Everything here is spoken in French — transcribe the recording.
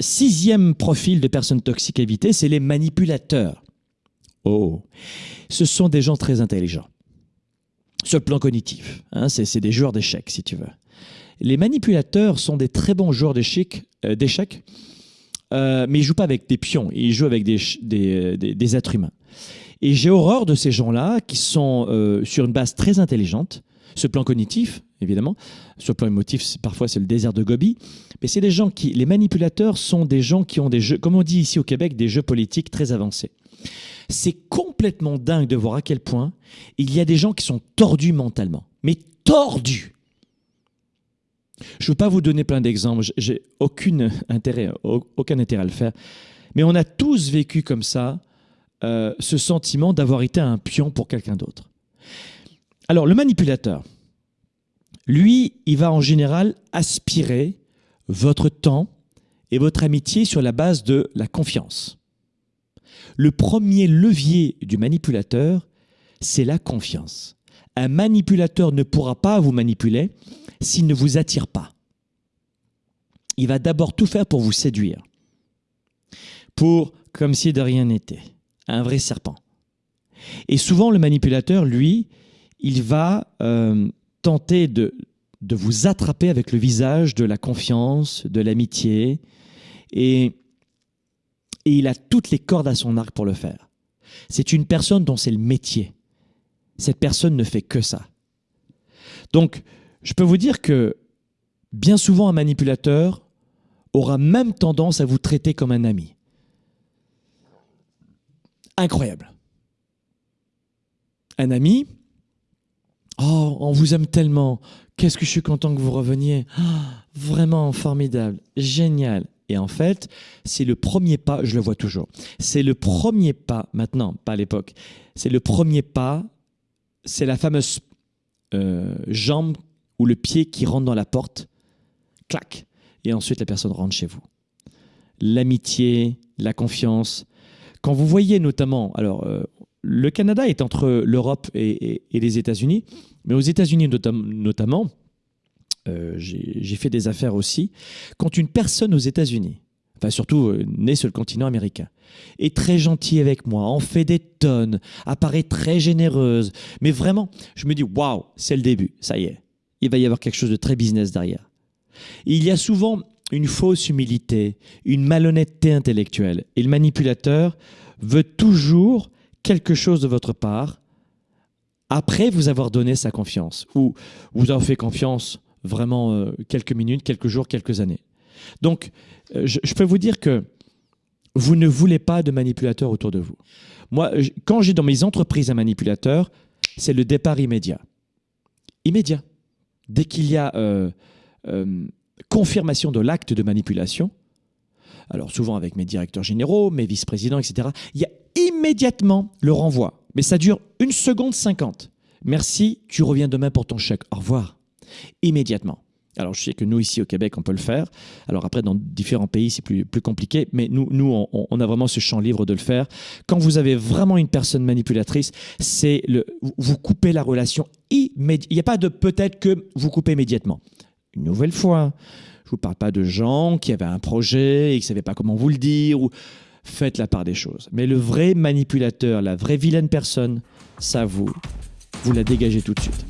sixième profil de personnes toxiques à éviter, c'est les manipulateurs. Oh, ce sont des gens très intelligents. Sur le plan cognitif, hein, c'est des joueurs d'échecs, si tu veux. Les manipulateurs sont des très bons joueurs d'échecs, euh, euh, mais ils jouent pas avec des pions, ils jouent avec des, des, êtres humains. Et j'ai horreur de ces gens-là qui sont euh, sur une base très intelligente, le plan cognitif, évidemment, le plan émotif, parfois c'est le désert de Gobi, mais c'est des gens qui, les manipulateurs sont des gens qui ont des jeux, comme on dit ici au Québec, des jeux politiques très avancés. C'est complètement dingue de voir à quel point il y a des gens qui sont tordus mentalement, mais tordus. Je ne veux pas vous donner plein d'exemples, j'ai aucun intérêt, aucun intérêt à le faire, mais on a tous vécu comme ça euh, ce sentiment d'avoir été un pion pour quelqu'un d'autre. Alors le manipulateur, lui, il va en général aspirer votre temps et votre amitié sur la base de la confiance. Le premier levier du manipulateur, c'est la confiance. Un manipulateur ne pourra pas vous manipuler s'il ne vous attire pas. Il va d'abord tout faire pour vous séduire, pour, comme si de rien n'était, un vrai serpent. Et souvent, le manipulateur, lui, il va euh, tenter de, de vous attraper avec le visage de la confiance, de l'amitié, et, et il a toutes les cordes à son arc pour le faire. C'est une personne dont c'est le métier. Cette personne ne fait que ça. Donc, je peux vous dire que bien souvent, un manipulateur aura même tendance à vous traiter comme un ami. Incroyable. Un ami, oh, on vous aime tellement, qu'est-ce que je suis content que vous reveniez, ah, vraiment formidable, génial. Et en fait, c'est le premier pas, je le vois toujours, c'est le premier pas, maintenant, pas à l'époque, c'est le premier pas, c'est la fameuse euh, jambe ou le pied qui rentre dans la porte, clac, et ensuite la personne rentre chez vous. L'amitié, la confiance. Quand vous voyez notamment, alors euh, le Canada est entre l'Europe et, les États-Unis, mais aux États-Unis notamment, euh, j'ai fait des affaires aussi, quand une personne aux États-Unis, enfin surtout euh, née sur le continent américain, est très gentille avec moi, en fait des tonnes, apparaît très généreuse, mais vraiment, je me dis, waouh, c'est le début, ça y est il va y avoir quelque chose de très business derrière. Il y a souvent une fausse humilité, une malhonnêteté intellectuelle. Et le manipulateur veut toujours quelque chose de votre part après vous avoir donné sa confiance ou vous avez fait confiance vraiment euh, quelques minutes, quelques jours, quelques années. Donc, euh, je, peux vous dire que vous ne voulez pas de manipulateur autour de vous. Moi, quand j'ai dans mes entreprises un manipulateur, c'est le départ immédiat. Immédiat dès qu'il y a euh, confirmation de l'acte de manipulation, alors souvent avec mes directeurs généraux, mes vice-présidents, etc., il y a immédiatement le renvoi. Mais ça dure une seconde cinquante. Merci, tu reviens demain pour ton chèque. Au revoir. Immédiatement. Alors, je sais que nous, ici au Québec, on peut le faire. Alors après, dans différents pays, c'est plus, plus compliqué. Mais nous, nous on, a vraiment ce champ libre de le faire. Quand vous avez vraiment une personne manipulatrice, c'est le, vous coupez la relation immédiatement. Il n'y a pas de peut-être que vous coupez immédiatement. Une nouvelle fois, je ne vous parle pas de gens qui avaient un projet et qui ne savaient pas comment vous le dire. Ou... Faites la part des choses. Mais le vrai manipulateur, la vraie vilaine personne, ça vous, vous la dégagez tout de suite.